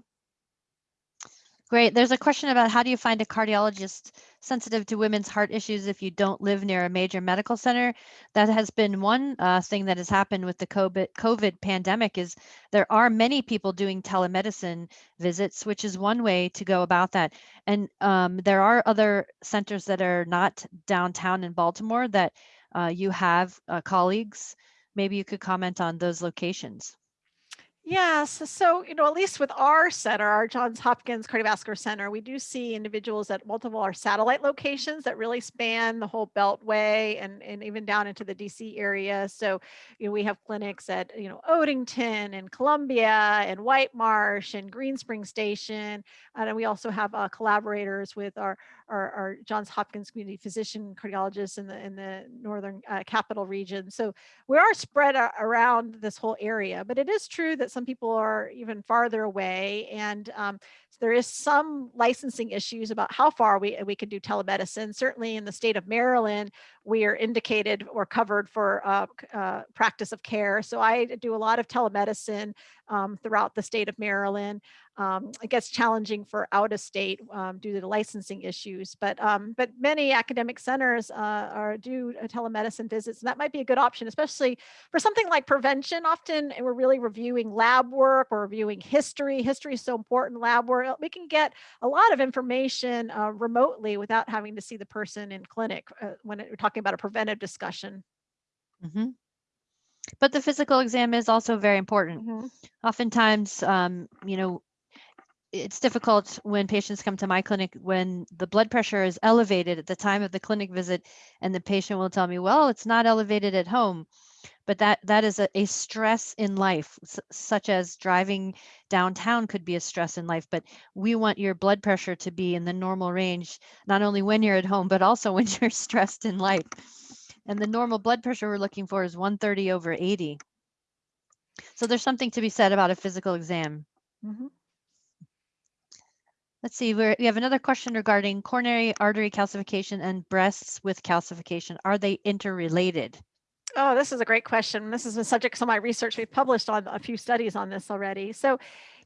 Great. There's a question about how do you find a cardiologist sensitive to women's heart issues if you don't live near a major medical center? That has been one uh, thing that has happened with the COVID, COVID pandemic is there are many people doing telemedicine visits, which is one way to go about that. And um, there are other centers that are not downtown in Baltimore that uh, you have uh, colleagues. Maybe you could comment on those locations. Yes. So, you know, at least with our center, our Johns Hopkins Cardiovascular Center, we do see individuals at multiple our satellite locations that really span the whole Beltway and, and even down into the DC area. So, you know, we have clinics at, you know, Odenton and Columbia and White Marsh and Green Spring Station. And we also have uh, collaborators with our, our, our, Johns Hopkins community physician cardiologists in the in the northern uh, capital region. So we are spread around this whole area, but it is true that some people are even farther away. And um, so there is some licensing issues about how far we, we can do telemedicine. Certainly in the state of Maryland, we are indicated or covered for uh, uh, practice of care. So I do a lot of telemedicine um, throughout the state of Maryland. Um, it gets challenging for out of state um, due to the licensing issues, but um, but many academic centers uh, are do telemedicine visits, and that might be a good option, especially for something like prevention. Often we're really reviewing lab work, we're reviewing history. History is so important. Lab work, we can get a lot of information uh, remotely without having to see the person in clinic uh, when we're talking about a preventive discussion. Mm -hmm. But the physical exam is also very important. Mm -hmm. Oftentimes, um, you know, it's difficult when patients come to my clinic when the blood pressure is elevated at the time of the clinic visit and the patient will tell me well it's not elevated at home but that that is a, a stress in life such as driving downtown could be a stress in life but we want your blood pressure to be in the normal range not only when you're at home but also when you're stressed in life and the normal blood pressure we're looking for is 130 over 80 so there's something to be said about a physical exam mm -hmm. Let's see, we we have another question regarding coronary artery calcification and breasts with calcification. Are they interrelated? Oh, this is a great question. This is the subject of my research. We've published on a few studies on this already. So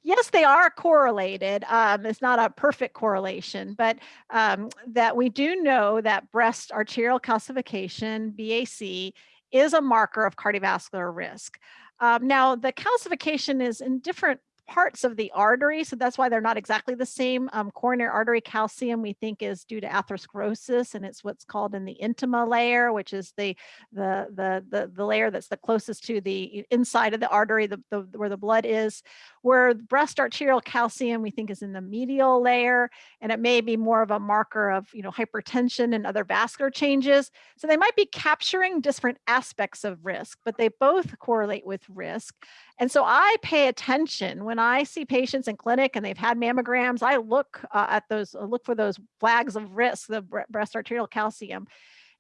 yes, they are correlated. Um, it's not a perfect correlation, but um, that we do know that breast arterial calcification, BAC, is a marker of cardiovascular risk. Um, now, the calcification is in different parts of the artery. So that's why they're not exactly the same. Um, coronary artery calcium we think is due to atherosclerosis and it's what's called in the intima layer, which is the, the, the, the, the layer that's the closest to the inside of the artery, the, the, where the blood is. Where breast arterial calcium we think is in the medial layer and it may be more of a marker of you know hypertension and other vascular changes. So they might be capturing different aspects of risk, but they both correlate with risk. And so I pay attention when I see patients in clinic and they've had mammograms, I look uh, at those, uh, look for those flags of risk, the breast arterial calcium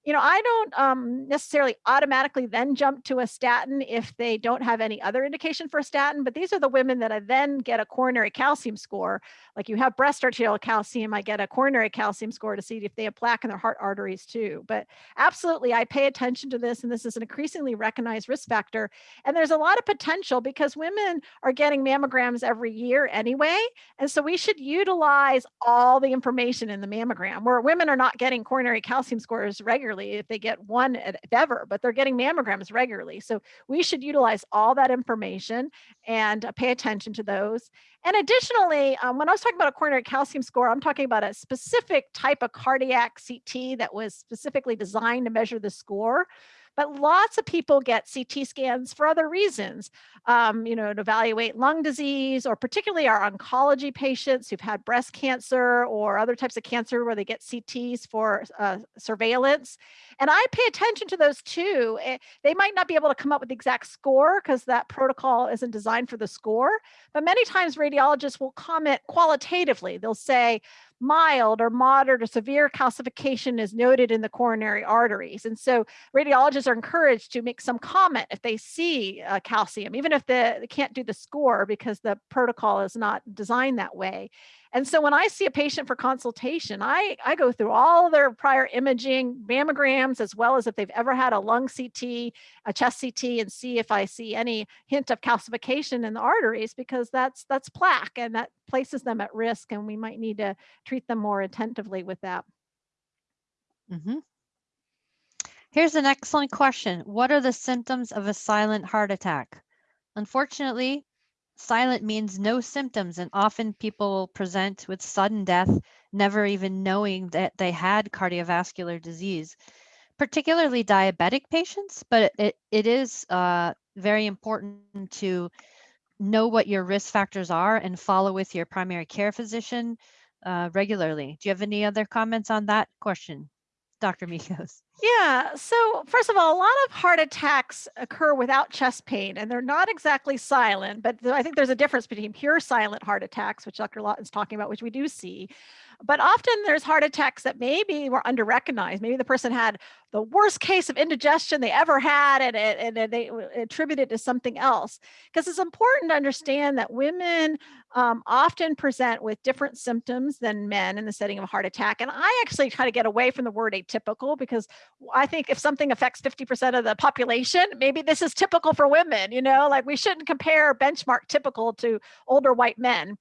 you know, I don't um, necessarily automatically then jump to a statin if they don't have any other indication for a statin, but these are the women that I then get a coronary calcium score. Like you have breast arterial calcium, I get a coronary calcium score to see if they have plaque in their heart arteries too. But absolutely, I pay attention to this, and this is an increasingly recognized risk factor. And there's a lot of potential because women are getting mammograms every year anyway. And so we should utilize all the information in the mammogram where women are not getting coronary calcium scores regularly regularly if they get one if ever, but they're getting mammograms regularly. So we should utilize all that information and uh, pay attention to those. And additionally, um, when I was talking about a coronary calcium score, I'm talking about a specific type of cardiac CT that was specifically designed to measure the score. But lots of people get CT scans for other reasons, um, you know, to evaluate lung disease or particularly our oncology patients who've had breast cancer or other types of cancer where they get CTs for uh, surveillance. And I pay attention to those too. Eh, They might not be able to come up with the exact score because that protocol isn't designed for the score, but many times radiologists will comment qualitatively. They'll say, mild or moderate or severe calcification is noted in the coronary arteries. And so radiologists are encouraged to make some comment if they see uh, calcium, even if the, they can't do the score because the protocol is not designed that way. And so when I see a patient for consultation, I, I go through all their prior imaging, mammograms, as well as if they've ever had a lung CT, a chest CT, and see if I see any hint of calcification in the arteries, because that's that's plaque and that places them at risk, and we might need to treat them more attentively with that. Mhm. Here's an excellent question. What are the symptoms of a silent heart attack? Unfortunately, silent means no symptoms, and often people present with sudden death, never even knowing that they had cardiovascular disease, particularly diabetic patients. But it, it is uh, very important to know what your risk factors are and follow with your primary care physician uh, regularly. Do you have any other comments on that question, Dr. Michos? Yeah. So, first of all, a lot of heart attacks occur without chest pain, and they're not exactly silent, but I think there's a difference between pure silent heart attacks, which Dr. Lawton's talking about, which we do see. But often there's heart attacks that maybe were under recognized. Maybe the person had the worst case of indigestion they ever had, and, and they w- attribute it to something else. Because it's important to understand that women um, often present with different symptoms than men in the setting of a heart attack. And I actually try to get away from the word atypical because I think if something affects 50% of the population, maybe this is typical for women, you know, like we shouldn't compare benchmark typical to older white men.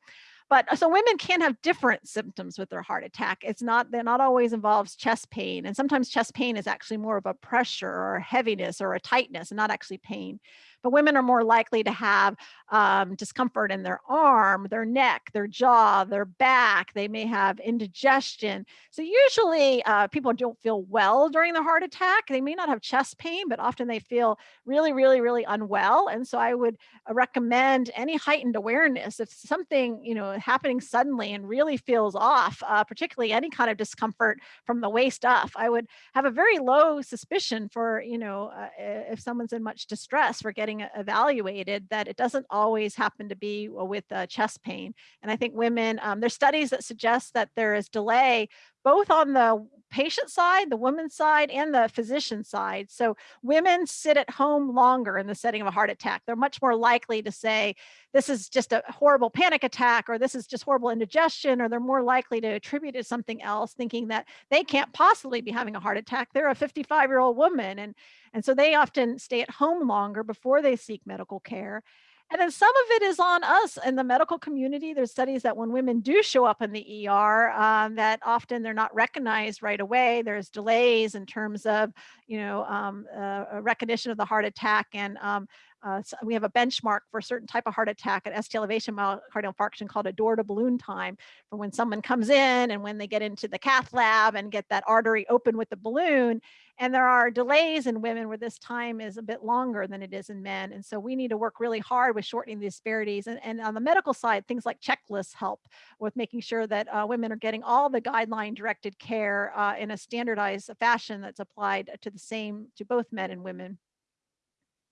But uh, so women can have different symptoms with their heart attack. It's not, they're not always involves chest pain. And sometimes chest pain is actually more of a pressure or a heaviness or a tightness and not actually pain. But women are more likely to have um, discomfort in their arm, their neck, their jaw, their back. They may have indigestion. So usually uh, people don't feel well during the heart attack. They may not have chest pain, but often they feel really, really, really unwell. And so I would uh, recommend any heightened awareness if something you know happening suddenly and really feels off, uh, particularly any kind of discomfort from the waist up. I would have a very low suspicion for you know uh, if someone's in much distress for getting e- evaluated that it doesn't always happen to be uh, with uh, chest pain. And I think women, um, there's studies that suggest that there is delay both on the patient side, the woman's side, and the physician side. So women sit at home longer in the setting of a heart attack. They're much more likely to say, this is just a horrible panic attack, or this is just horrible indigestion, or they're more likely to attribute it to something else, thinking that they can't possibly be having a heart attack. They're a 55 year old woman. And, and so they often stay at home longer before they seek medical care. And then some of it is on us in the medical community. There's studies that when women do show up in the ER, um, that often they're not recognized right away. There's delays in terms of, you know, um, uh, recognition of the heart attack. And um, uh, so we have a benchmark for a certain type of heart attack, an ST elevation myocardial infarction called a door to balloon time for when someone comes in and when they get into the cath lab and get that artery open with the balloon. And there are delays in women where this time is a bit longer than it is in men. And so we need to work really hard with shortening the disparities. And, and on the medical side, things like checklists help with making sure that uh, women are getting all the guideline directed care uh, in a standardized fashion that's applied to the same, to both men and women.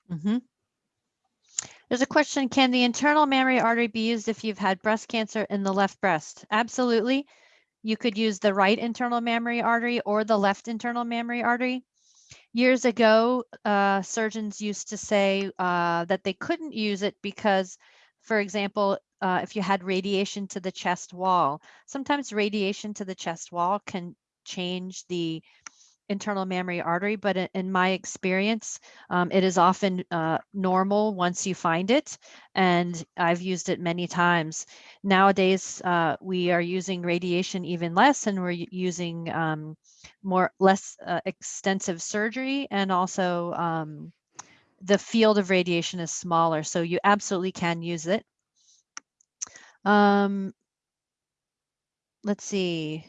Mm -hmm. There's a question, can the internal mammary artery be used if you've had breast cancer in the left breast? Absolutely. You could use the right internal mammary artery or the left internal mammary artery. Years ago, uh, surgeons used to say uh, that they couldn't use it because, for example, uh, if you had radiation to the chest wall, sometimes radiation to the chest wall can change the internal mammary artery, but in, my experience, um, it is often uh, normal once you find it. And I've used it many times. Nowadays, uh, we are using radiation even less, and we're using um, more less uh, extensive surgery, and also um, the field of radiation is smaller, so you absolutely can use it. Um, let's see.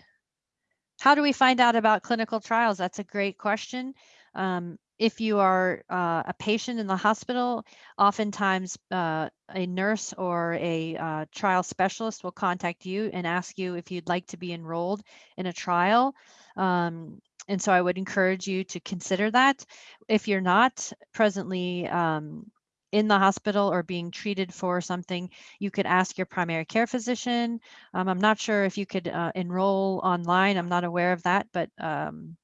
How do we find out about clinical trials? That's a great question. Um, if you are uh, a patient in the hospital, oftentimes uh, a nurse or a uh, trial specialist will contact you and ask you if you'd like to be enrolled in a trial. Um, and so I would encourage you to consider that. If you're not presently um, in the hospital or being treated for something, you could ask your primary care physician. Um, I'm not sure if you could uh, enroll online. I'm not aware of that, but um,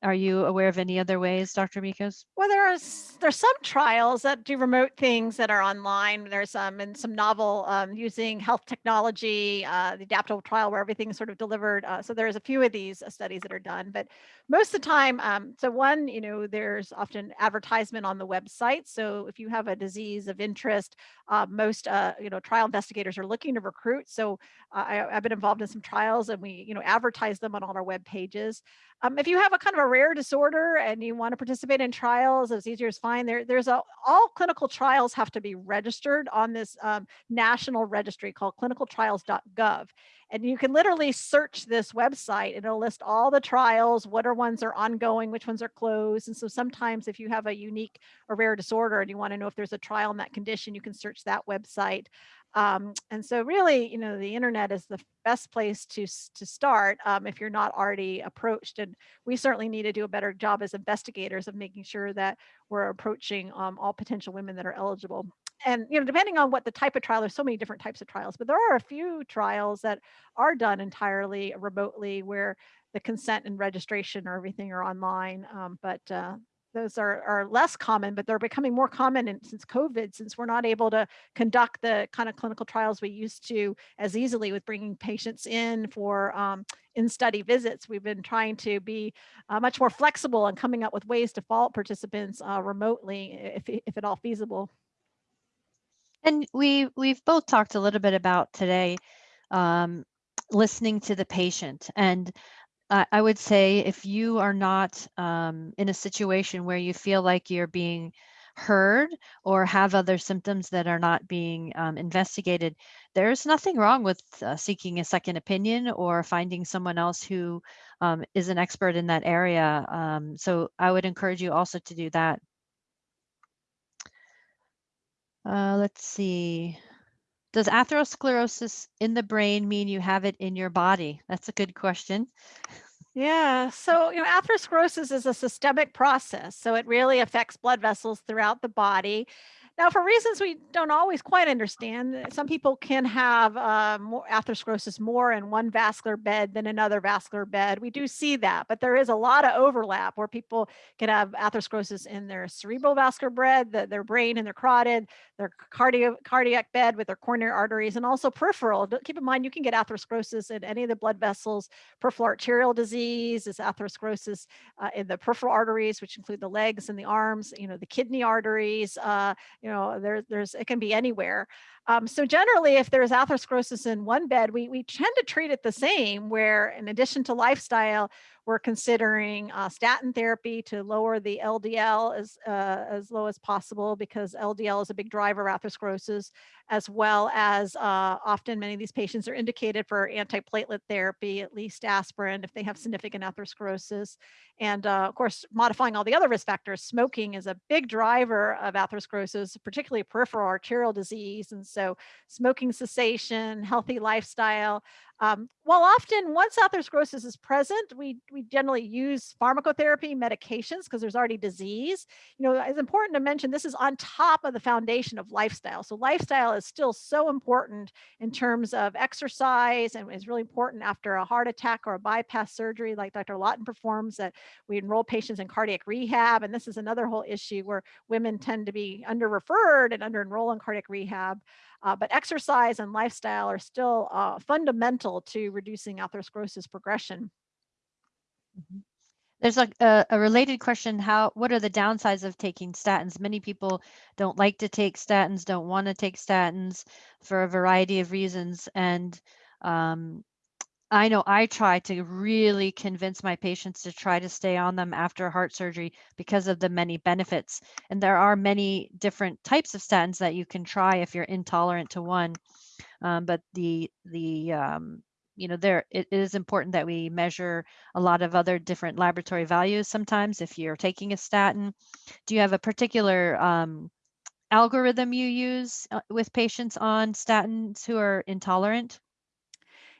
are you aware of any other ways, Dr. Michos? Well, there are there's some trials that do remote things that are online. There's um and some novel um, using health technology, uh, the adaptable trial where everything's sort of delivered. Uh, so there's a few of these uh, studies that are done, but most of the time, um, so one, you know, there's often advertisement on the website. So if you have a disease of interest, uh, most uh, you know trial investigators are looking to recruit. So uh, I, I've been involved in some trials, and we you know advertise them on all our web pages. Um, if you have a kind of a rare disorder and you want to participate in trials, it's easier to find. There, there's a all clinical trials have to be registered on this um, national registry called clinicaltrials.gov. And you can literally search this website and it'll list all the trials, what are ones are ongoing, which ones are closed. And so sometimes if you have a unique or rare disorder and you want to know if there's a trial in that condition, you can search that website. Um, and so really, you know, the internet is the best place to, to start um, if you're not already approached. And we certainly need to do a better job as investigators of making sure that we're approaching um, all potential women that are eligible. And, you know, depending on what the type of trial, there's so many different types of trials, but there are a few trials that are done entirely remotely where the consent and registration or everything are online. Um, but uh, those are, are less common, but they're becoming more common in, since COVID, since we're not able to conduct the kind of clinical trials we used to as easily with bringing patients in for um, in-study visits. We've been trying to be uh, much more flexible and coming up with ways to follow participants uh, remotely, if, if at all feasible. And we we've both talked a little bit about today um, listening to the patient. And I would say if you are not um, in a situation where you feel like you're being heard or have other symptoms that are not being um, investigated, there's nothing wrong with uh, seeking a second opinion or finding someone else who um, is an expert in that area. Um, so I would encourage you also to do that. Uh, let's see. Does atherosclerosis in the brain mean you have it in your body? That's a good question. Yeah, so you know, atherosclerosis is a systemic process, so it really affects blood vessels throughout the body. Now, for reasons we don't always quite understand, uh, some people can have uh, more atherosclerosis more in one vascular bed than another vascular bed. We do see that, but there is a lot of overlap where people can have atherosclerosis in their cerebral vascular bed, the, their brain and their carotid, their cardio, cardiac bed with their coronary arteries, and also peripheral. Keep in mind, you can get atherosclerosis in any of the blood vessels peripheral arterial disease is atherosclerosis uh, in the peripheral arteries, which include the legs and the arms, you know, the kidney arteries, uh, you there, there's, it can be anywhere. Um, so generally, if there's atherosclerosis in one bed, we, we tend to treat it the same, where in addition to lifestyle, we're considering uh, statin therapy to lower the LDL as, uh, as low as possible because LDL is a big driver of atherosclerosis, as well as uh, often many of these patients are indicated for antiplatelet therapy, at least aspirin if they have significant atherosclerosis. And uh, of course, modifying all the other risk factors, smoking is a big driver of atherosclerosis, particularly peripheral arterial disease. And so smoking cessation, healthy lifestyle, um, while often once atherosclerosis is present, we, we generally use pharmacotherapy medications because there's already disease. You know, it's important to mention this is on top of the foundation of lifestyle. So lifestyle is still so important in terms of exercise and is really important after a heart attack or a bypass surgery like Dr. Lawton performs that we enroll patients in cardiac rehab. And this is another whole issue where women tend to be under referred and under enrolled in cardiac rehab. Uh, but exercise and lifestyle are still uh, fundamental to reducing atherosclerosis progression. Mhm. There's a, a, a related question. How, what are the downsides of taking statins? Many people don't like to take statins, don't want to take statins for a variety of reasons. And um, I know I try to really convince my patients to try to stay on them after heart surgery because of the many benefits. And there are many different types of statins that you can try if you're intolerant to one. Um, but the the um, you know there it is important that we measure a lot of other different laboratory values sometimes if you're taking a statin do you have a particular um, algorithm you use uh, with patients on statins who are intolerant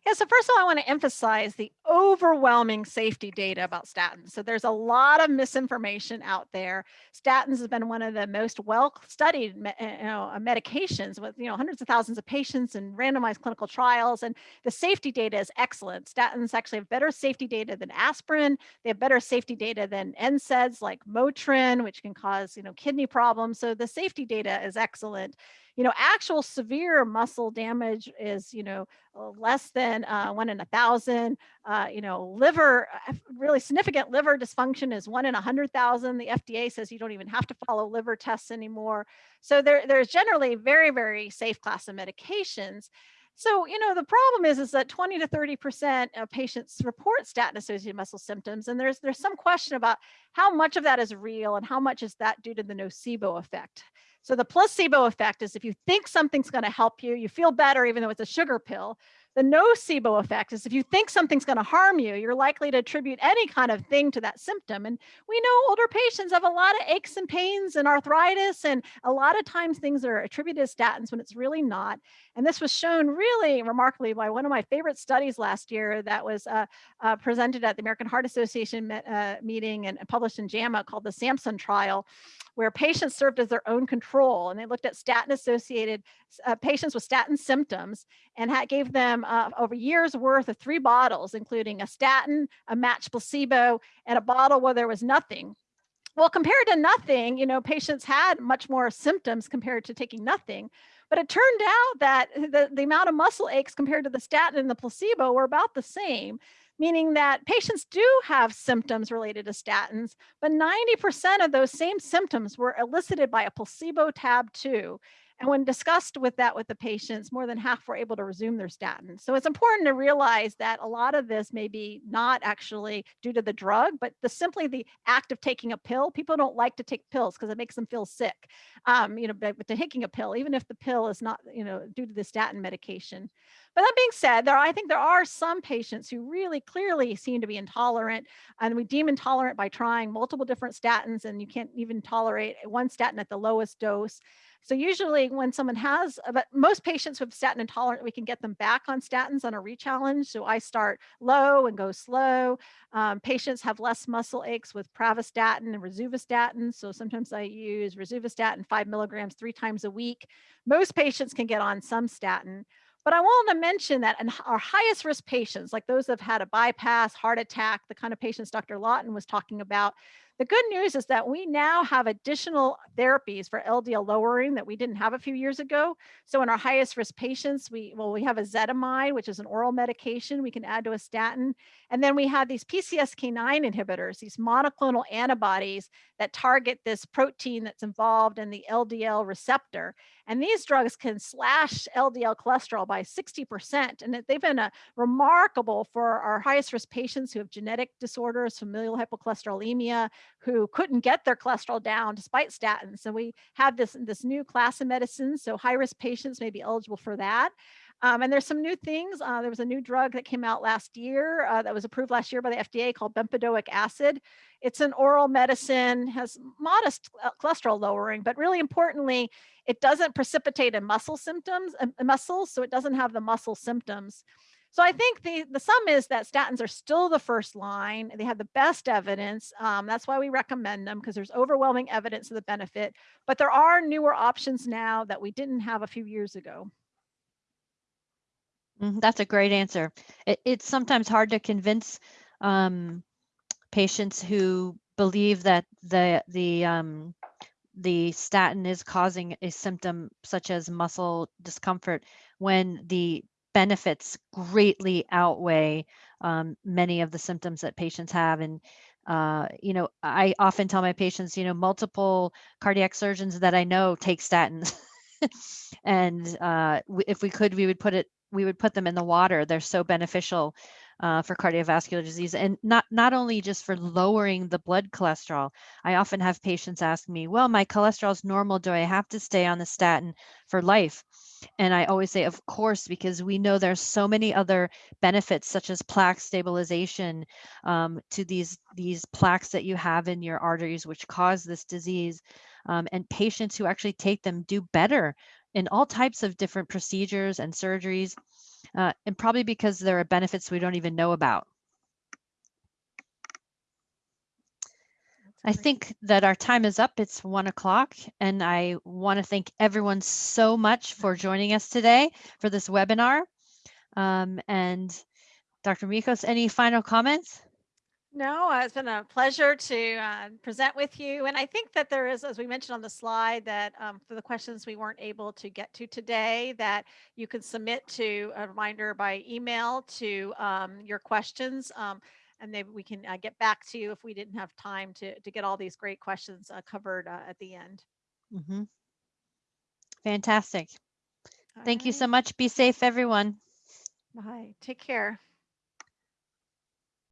yeah, so first of all, I want to emphasize the overwhelming safety data about statins. So there's a lot of misinformation out there. Statins has been one of the most well-studied eh, you know, uh, medications with you know hundreds of thousands of patients and randomized clinical trials, and the safety data is excellent. Statins actually have better safety data than aspirin. They have better safety data than NSAIDs like Motrin, which can cause you know kidney problems. So the safety data is excellent you know, actual severe muscle damage is, you know, uh, less than uh, one in a thousand. Uh, you know, liver, uh, really significant liver dysfunction is one in a hundred thousand. The FDA says you don't even have to follow liver tests anymore. So there, there's generally very, very safe class of medications. So, you know, the problem is, is that 20 to 30% of patients report statin associated muscle symptoms. And there's, there's some question about how much of that is real and how much is that due to the nocebo effect. So the placebo effect is if you think something's going to help you, you feel better even though it's a sugar pill. The nocebo effect is if you think something's going to harm you, you're likely to attribute any kind of thing to that symptom. And we know older patients have a lot of aches and pains and arthritis, and a lot of times things are attributed to statins when it's really not. And this was shown really remarkably by one of my favorite studies last year that was uh, uh, presented at the American Heart Association uh, meeting and published in JAMA called the SAMSON trial, where patients served as their own control. And they looked at statin associated uh, patients with statin symptoms and had, gave them uh, over years worth of three bottles, including a statin, a matched placebo, and a bottle where there was nothing. Well, compared to nothing, you know, patients had much more symptoms compared to taking nothing. But it turned out that the, the amount of muscle aches compared to the statin and the placebo were about the same meaning that patients do have symptoms related to statins, but 90% of those same symptoms were elicited by a placebo tab 2. And when discussed with that with the patients, more than half were able to resume their statins. So it's important to realize that a lot of this may be not actually due to the drug, but the simply the act of taking a pill. People don't like to take pills because it makes them feel sick. Um, you know, but, but taking a pill, even if the pill is not, you know, due to the statin medication. But that being said, there I think there are some patients who really clearly seem to be intolerant, and we deem intolerant by trying multiple different statins, and you can't even tolerate one statin at the lowest dose. So usually when someone has, uh, but most patients with statin intolerant, we can get them back on statins on a rechallenge. So I start low and go slow. Um, patients have less muscle aches with pravastatin and rosuvastatin. So sometimes I use rosuvastatin five milligrams three times a week. Most patients can get on some statin. But I want to mention that in our highest risk patients, like those that have had a bypass, heart attack, the kind of patients Dr. Lawton was talking about, the good news is that we now have additional therapies for LDL lowering that we didn't have a few years ago. So in our highest risk patients, we well, we have ezetimibe, which is an oral medication we can add to a statin. And then we have these PCSK9 inhibitors, these monoclonal antibodies that target this protein that's involved in the LDL receptor. And these drugs can slash LDL cholesterol by 60%. And they've been a uh, remarkable for our highest risk patients who have genetic disorders, familial hypercholesterolemia, who couldn't get their cholesterol down despite statins. So we have this, this new class of medicines. So high risk patients may be eligible for that. Um, and there's some new things. Uh, there was a new drug that came out last year uh, that was approved last year by the FDA called bempedoic acid. It's an oral medicine, has modest uh, cholesterol lowering, but really importantly, it doesn't precipitate in muscle symptoms, uh, muscles, so it doesn't have the muscle symptoms. So I think the, the sum is that statins are still the first line. They have the best evidence. Um, that's why we recommend them because there's overwhelming evidence of the benefit. But there are newer options now that we didn't have a few years ago. Mm, that's a great answer. It, it's sometimes hard to convince um, patients who believe that the the um, the statin is causing a symptom such as muscle discomfort when the benefits greatly outweigh um, many of the symptoms that patients have. And uh, you know, I often tell my patients, you know, multiple cardiac surgeons that I know take statins. and uh, if we could, we would put it, we would put them in the water. They're so beneficial uh, for cardiovascular disease, and not not only just for lowering the blood cholesterol. I often have patients ask me, "Well, my cholesterol is normal. Do I have to stay on the statin for life?" And I always say, "Of course," because we know there's so many other benefits, such as plaque stabilization, um, to these these plaques that you have in your arteries, which cause this disease. Um, and patients who actually take them do better in all types of different procedures and surgeries uh, and probably because there are benefits we don't even know about. I think that our time is up. It's one o'clock, and I want to thank everyone so much for joining us today for this webinar. Um, and Dr. Michos, any final comments? No, uh, it's been a pleasure to uh, present with you. And I think that there is, as we mentioned on the slide, that um, for the questions we weren't able to get to today, that you can submit to a reminder by email to um, your questions. Um, and then we can uh, get back to you if we didn't have time to, to get all these great questions uh, covered uh, at the end. Mm -hmm. Fantastic. All Thank you so much. Be safe, everyone. Bye. Take care.